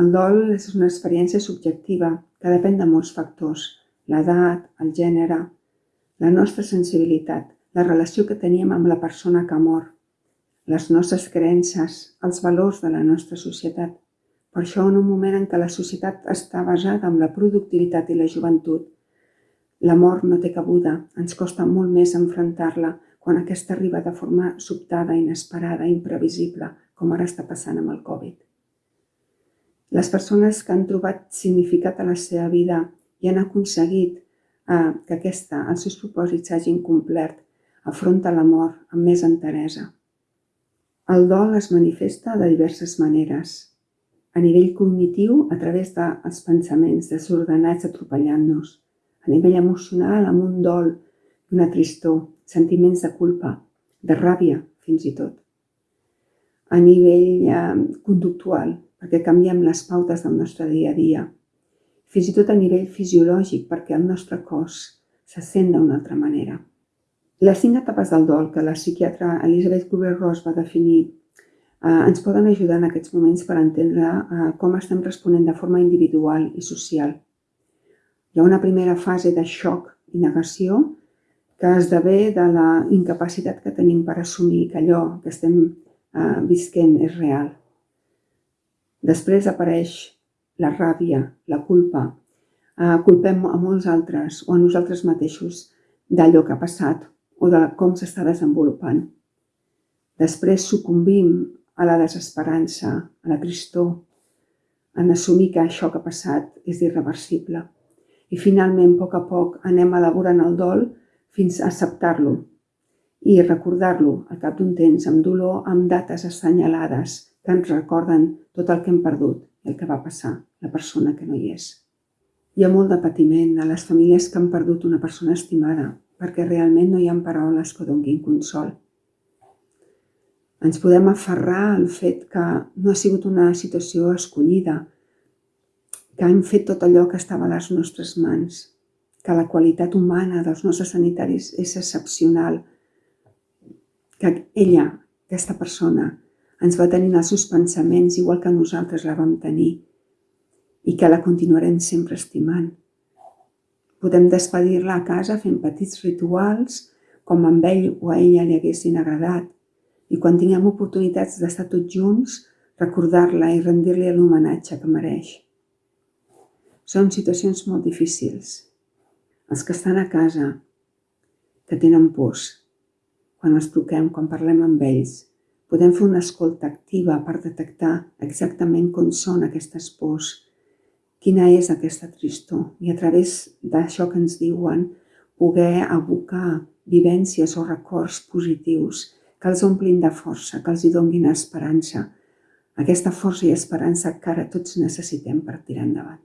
El dol és una experiència subjectiva que depèn de molts factors, l'edat, el gènere, la nostra sensibilitat, la relació que teníem amb la persona que mor, les nostres creences, els valors de la nostra societat. Per això, en un moment en què la societat està basada en la productivitat i la joventut, la mort no té cabuda, ens costa molt més enfrontar-la quan aquesta arriba de forma sobtada, inesperada, imprevisible, com ara està passant amb el Covid. Les persones que han trobat significat a la seva vida i han aconseguit eh, que aquesta, els seus propòsits s'hagin complert, afronta la mort amb més enteresa. El dol es manifesta de diverses maneres. A nivell cognitiu, a través dels pensaments desordenats atropellant-nos. A nivell emocional, amb un dol una tristor, sentiments de culpa, de ràbia, fins i tot. A nivell eh, conductual, perquè canviem les pautes del nostre dia a dia. Fins i tot a nivell fisiològic, perquè el nostre cos se sent d'una altra manera. Les cinc etapes del dol que la psiquiatra Elisabeth Kubler-Ross va definir eh, ens poden ajudar en aquests moments per entendre eh, com estem responent de forma individual i social. Hi ha una primera fase de xoc i negació que esdevé de la incapacitat que tenim per assumir que allò que estem eh, visquent és real. Després apareix la ràbia, la culpa. Eh, culpem a molts altres o a nosaltres mateixos d'allò que ha passat o de com s'està desenvolupant. Després sucumbim a la desesperança, a la tristor, en assumir que això que ha passat és irreversible. I finalment, a poc a poc, anem elaborant el dol fins a acceptar-lo i recordar-lo al cap d'un temps amb dolor, amb dates assenyalades que ens recorden tot el que hem perdut i el que va passar, la persona que no hi és. Hi ha molt de patiment a les famílies que han perdut una persona estimada perquè realment no hi ha paraules que donguin consol. Ens podem aferrar al fet que no ha sigut una situació escollida, que hem fet tot allò que estava a les nostres mans, que la qualitat humana dels nostres sanitaris és excepcional, que ella, aquesta persona, ens va tenir els seus pensaments igual que nosaltres la vam tenir i que la continuarem sempre estimant. Podem despedir-la a casa fent petits rituals com amb ell o a ella li haguessin agradat i quan tinguem oportunitats d'estar tots junts, recordar-la i rendir-li l'homenatge que mereix. Són situacions molt difícils, els que estan a casa, que tenen pors, quan els truquem, quan parlem amb ells, podem fer una escolta activa per detectar exactament com són aquestes pors, quina és aquesta tristor i a través d'això que ens diuen poder abocar vivències o records positius que els omplin de força, que els hi donguin esperança, aquesta força i esperança que ara tots necessitem per tirar endavant.